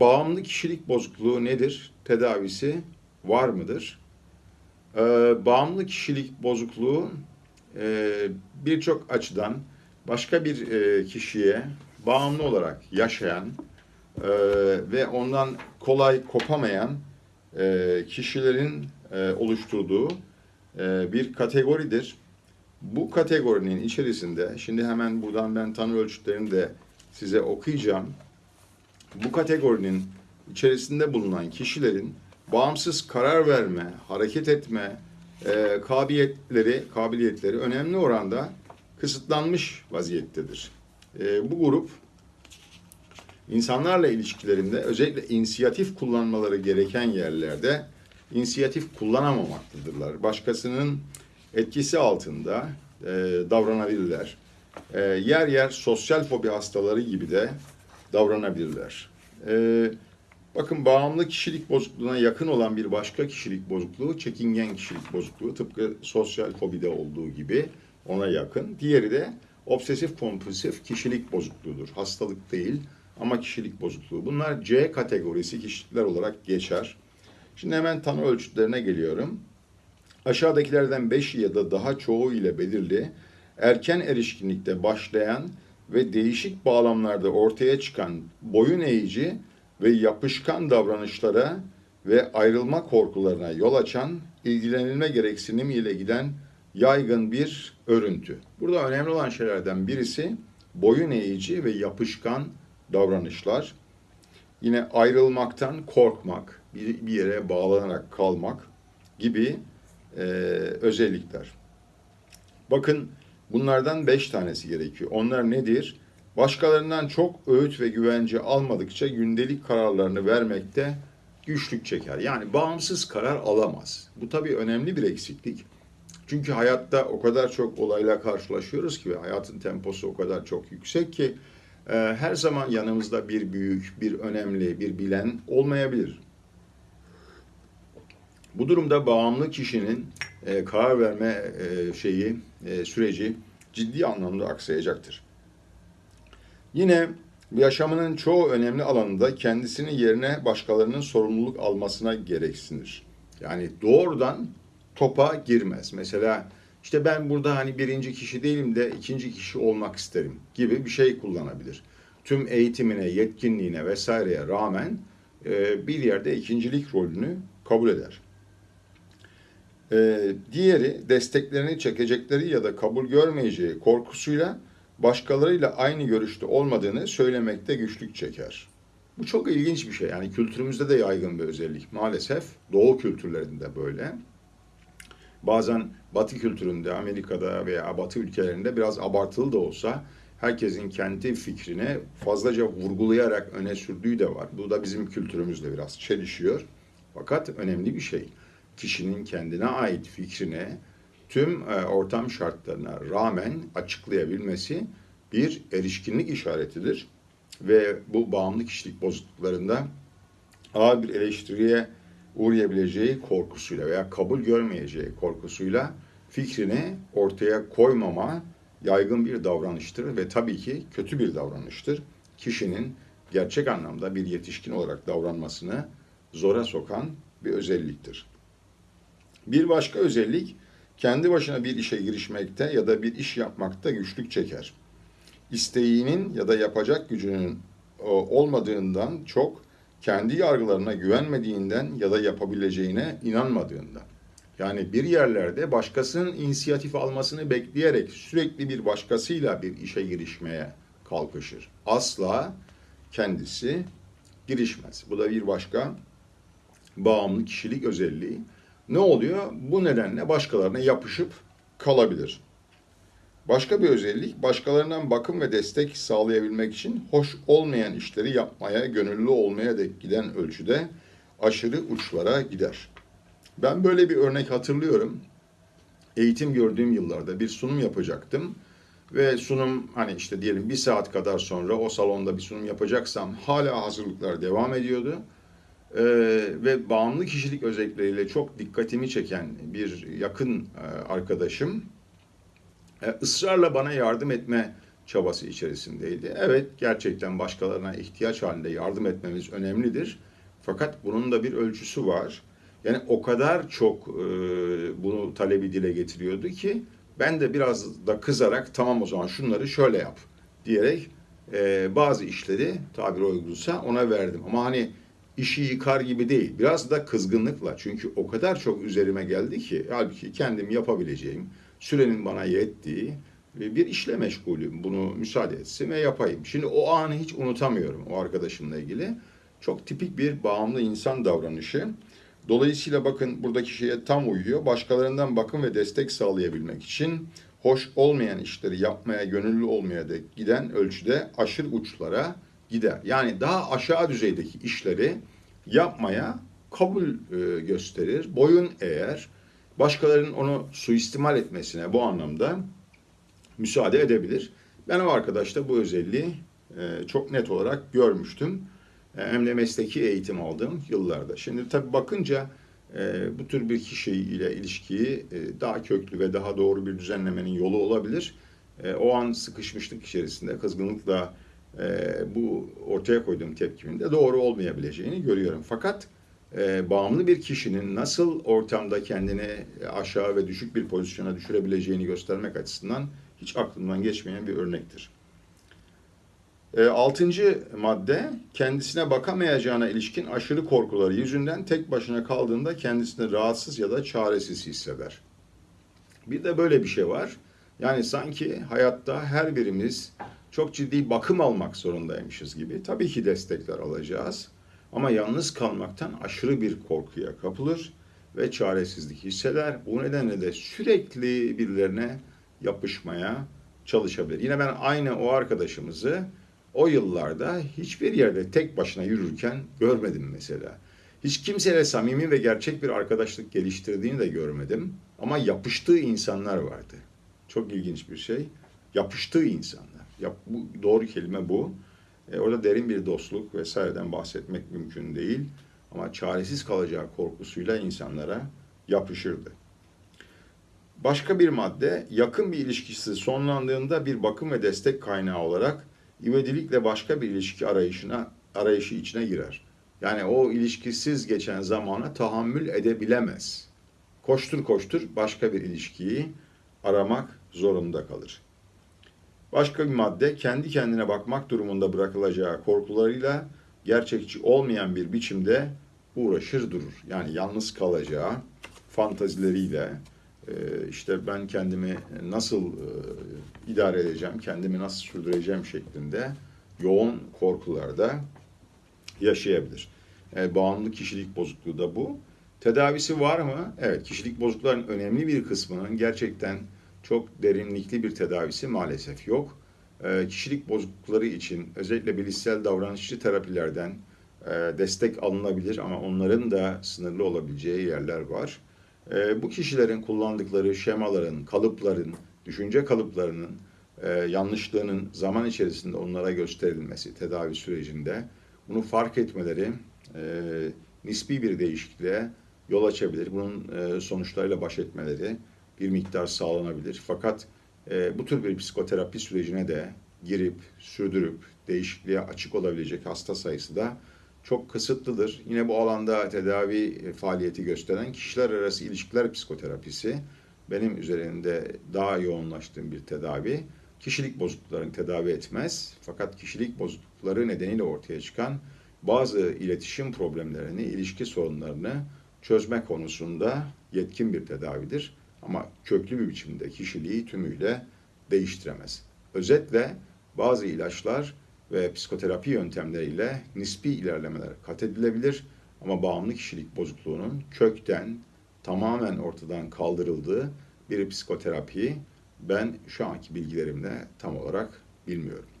Bağımlı kişilik bozukluğu nedir? Tedavisi var mıdır? Ee, bağımlı kişilik bozukluğu e, birçok açıdan başka bir e, kişiye bağımlı olarak yaşayan e, ve ondan kolay kopamayan e, kişilerin e, oluşturduğu e, bir kategoridir. Bu kategorinin içerisinde, şimdi hemen buradan ben tanı ölçütlerini de size okuyacağım. Bu kategorinin içerisinde bulunan kişilerin bağımsız karar verme, hareket etme e, kabiliyetleri, kabiliyetleri önemli oranda kısıtlanmış vaziyettedir. E, bu grup insanlarla ilişkilerinde özellikle inisiyatif kullanmaları gereken yerlerde inisiyatif kullanamamaktadırlar. Başkasının etkisi altında e, davranabilirler. E, yer yer sosyal fobi hastaları gibi de davranabilirler. E, bakın bağımlı kişilik bozukluğuna yakın olan bir başka kişilik bozukluğu çekingen kişilik bozukluğu tıpkı sosyal fobide olduğu gibi ona yakın. Diğeri de obsesif kompulsif kişilik bozukluğudur. Hastalık değil ama kişilik bozukluğu. Bunlar C kategorisi kişilikler olarak geçer. Şimdi hemen tanı ölçütlerine geliyorum. Aşağıdakilerden 5 ya da daha çoğu ile belirli, erken erişkinlikte başlayan ve değişik bağlamlarda ortaya çıkan boyun eğici ve yapışkan davranışlara ve ayrılma korkularına yol açan, ilgilenilme gereksinimi ile giden yaygın bir örüntü. Burada önemli olan şeylerden birisi boyun eğici ve yapışkan davranışlar. Yine ayrılmaktan korkmak, bir yere bağlanarak kalmak gibi e, özellikler. Bakın bunlardan beş tanesi gerekiyor. Onlar nedir? Başkalarından çok öğüt ve güvence almadıkça gündelik kararlarını vermekte güçlük çeker. Yani bağımsız karar alamaz. Bu tabii önemli bir eksiklik. Çünkü hayatta o kadar çok olayla karşılaşıyoruz ki ve hayatın temposu o kadar çok yüksek ki e, her zaman yanımızda bir büyük, bir önemli, bir bilen olmayabilir. Bu durumda bağımlı kişinin e, karar verme e, şeyi e, süreci ciddi anlamda aksayacaktır. Yine yaşamının çoğu önemli alanında kendisinin yerine başkalarının sorumluluk almasına gereksinir. Yani doğrudan topa girmez. Mesela işte ben burada hani birinci kişi değilim de ikinci kişi olmak isterim gibi bir şey kullanabilir. Tüm eğitimine, yetkinliğine vesaireye rağmen bir yerde ikincilik rolünü kabul eder. E, diğeri desteklerini çekecekleri ya da kabul görmeyeceği korkusuyla başkalarıyla aynı görüşte olmadığını söylemekte güçlük çeker. Bu çok ilginç bir şey. Yani kültürümüzde de yaygın bir özellik. Maalesef doğu kültürlerinde böyle. Bazen batı kültüründe, Amerika'da veya batı ülkelerinde biraz abartılı da olsa herkesin kendi fikrini fazlaca vurgulayarak öne sürdüğü de var. Bu da bizim kültürümüzle biraz çelişiyor. Fakat önemli bir şey. Kişinin kendine ait fikrini tüm e, ortam şartlarına rağmen açıklayabilmesi bir erişkinlik işaretidir. Ve bu bağımlı kişilik bozukluklarında ağır bir eleştiriye uğrayabileceği korkusuyla veya kabul görmeyeceği korkusuyla fikrini ortaya koymama yaygın bir davranıştır ve tabii ki kötü bir davranıştır. Kişinin gerçek anlamda bir yetişkin olarak davranmasını zora sokan bir özelliktir. Bir başka özellik kendi başına bir işe girişmekte ya da bir iş yapmakta güçlük çeker. İsteğinin ya da yapacak gücünün olmadığından çok kendi yargılarına güvenmediğinden ya da yapabileceğine inanmadığından. Yani bir yerlerde başkasının inisiyatif almasını bekleyerek sürekli bir başkasıyla bir işe girişmeye kalkışır. Asla kendisi girişmez. Bu da bir başka bağımlı kişilik özelliği. Ne oluyor? Bu nedenle başkalarına yapışıp kalabilir. Başka bir özellik başkalarından bakım ve destek sağlayabilmek için hoş olmayan işleri yapmaya, gönüllü olmaya dek giden ölçüde aşırı uçlara gider. Ben böyle bir örnek hatırlıyorum. Eğitim gördüğüm yıllarda bir sunum yapacaktım. Ve sunum hani işte diyelim bir saat kadar sonra o salonda bir sunum yapacaksam hala hazırlıklar devam ediyordu. Ee, ve bağımlı kişilik özellikleriyle çok dikkatimi çeken bir yakın e, arkadaşım e, ısrarla bana yardım etme çabası içerisindeydi. Evet gerçekten başkalarına ihtiyaç halinde yardım etmemiz önemlidir. Fakat bunun da bir ölçüsü var. Yani o kadar çok e, bunu talebi dile getiriyordu ki ben de biraz da kızarak tamam o zaman şunları şöyle yap diyerek e, bazı işleri tabiri uygunsa ona verdim. Ama hani işi yıkar gibi değil. Biraz da kızgınlıkla. Çünkü o kadar çok üzerime geldi ki halbuki kendim yapabileceğim, sürenin bana yettiği bir işle meşgulüm. Bunu müsaade etsin ve yapayım. Şimdi o anı hiç unutamıyorum o arkadaşımla ilgili. Çok tipik bir bağımlı insan davranışı. Dolayısıyla bakın buradaki şeye tam uyuyor. Başkalarından bakım ve destek sağlayabilmek için hoş olmayan işleri yapmaya gönüllü olmaya da giden ölçüde aşırı uçlara gider. Yani daha aşağı düzeydeki işleri yapmaya kabul e, gösterir. Boyun eğer başkalarının onu suistimal etmesine bu anlamda müsaade edebilir. Ben o arkadaşta bu özelliği e, çok net olarak görmüştüm. E, hem de mesleki eğitim aldığım yıllarda. Şimdi tabii bakınca bu tür bir kişiyle ilişkiyi daha köklü ve daha doğru bir düzenlemenin yolu olabilir. O an sıkışmışlık içerisinde kızgınlıkla e, bu ortaya koyduğum tepkimin de doğru olmayabileceğini görüyorum. Fakat e, bağımlı bir kişinin nasıl ortamda kendini aşağı ve düşük bir pozisyona düşürebileceğini göstermek açısından hiç aklımdan geçmeyen bir örnektir. E, altıncı madde kendisine bakamayacağına ilişkin aşırı korkuları yüzünden tek başına kaldığında kendisini rahatsız ya da çaresiz hisseder. Bir de böyle bir şey var. Yani sanki hayatta her birimiz çok ciddi bakım almak zorundaymışız gibi. Tabii ki destekler alacağız. Ama yalnız kalmaktan aşırı bir korkuya kapılır ve çaresizlik hisseder. Bu nedenle de sürekli birilerine yapışmaya çalışabilir. Yine ben aynı o arkadaşımızı o yıllarda hiçbir yerde tek başına yürürken görmedim mesela. Hiç kimseyle samimi ve gerçek bir arkadaşlık geliştirdiğini de görmedim. Ama yapıştığı insanlar vardı. Çok ilginç bir şey. Yapıştığı insanlar. Yap, bu, doğru kelime bu. E, orada derin bir dostluk vesaireden bahsetmek mümkün değil. Ama çaresiz kalacağı korkusuyla insanlara yapışırdı. Başka bir madde yakın bir ilişkisi sonlandığında bir bakım ve destek kaynağı olarak ivedilikle başka bir ilişki arayışına arayışı içine girer. Yani o ilişkisiz geçen zamana tahammül edebilemez. Koştur koştur başka bir ilişkiyi aramak zorunda kalır. Başka bir madde kendi kendine bakmak durumunda bırakılacağı korkularıyla gerçekçi olmayan bir biçimde uğraşır durur. Yani yalnız kalacağı fantazileriyle e, işte ben kendimi nasıl e, idare edeceğim, kendimi nasıl sürdüreceğim şeklinde yoğun korkularda yaşayabilir. Yani bağımlı kişilik bozukluğu da bu. Tedavisi var mı? Evet, kişilik bozuklukların önemli bir kısmının gerçekten çok derinlikli bir tedavisi maalesef yok. E, kişilik bozuklukları için özellikle bilişsel davranışçı terapilerden e, destek alınabilir ama onların da sınırlı olabileceği yerler var. E, bu kişilerin kullandıkları şemaların, kalıpların, düşünce kalıplarının e, yanlışlığının zaman içerisinde onlara gösterilmesi tedavi sürecinde bunu fark etmeleri e, nispi bir değişikliğe yol açabilir. Bunun e, sonuçlarıyla baş etmeleri bir miktar sağlanabilir. Fakat e, bu tür bir psikoterapi sürecine de girip, sürdürüp, değişikliğe açık olabilecek hasta sayısı da çok kısıtlıdır. Yine bu alanda tedavi faaliyeti gösteren kişiler arası ilişkiler psikoterapisi benim üzerinde daha yoğunlaştığım bir tedavi. Kişilik bozukluklarını tedavi etmez fakat kişilik bozuklukları nedeniyle ortaya çıkan bazı iletişim problemlerini, ilişki sorunlarını çözme konusunda yetkin bir tedavidir. Ama köklü bir biçimde kişiliği tümüyle değiştiremez. Özetle bazı ilaçlar ve psikoterapi yöntemleriyle nispi ilerlemeler kat edilebilir ama bağımlı kişilik bozukluğunun kökten tamamen ortadan kaldırıldığı bir psikoterapiyi ben şu anki bilgilerimle tam olarak bilmiyorum.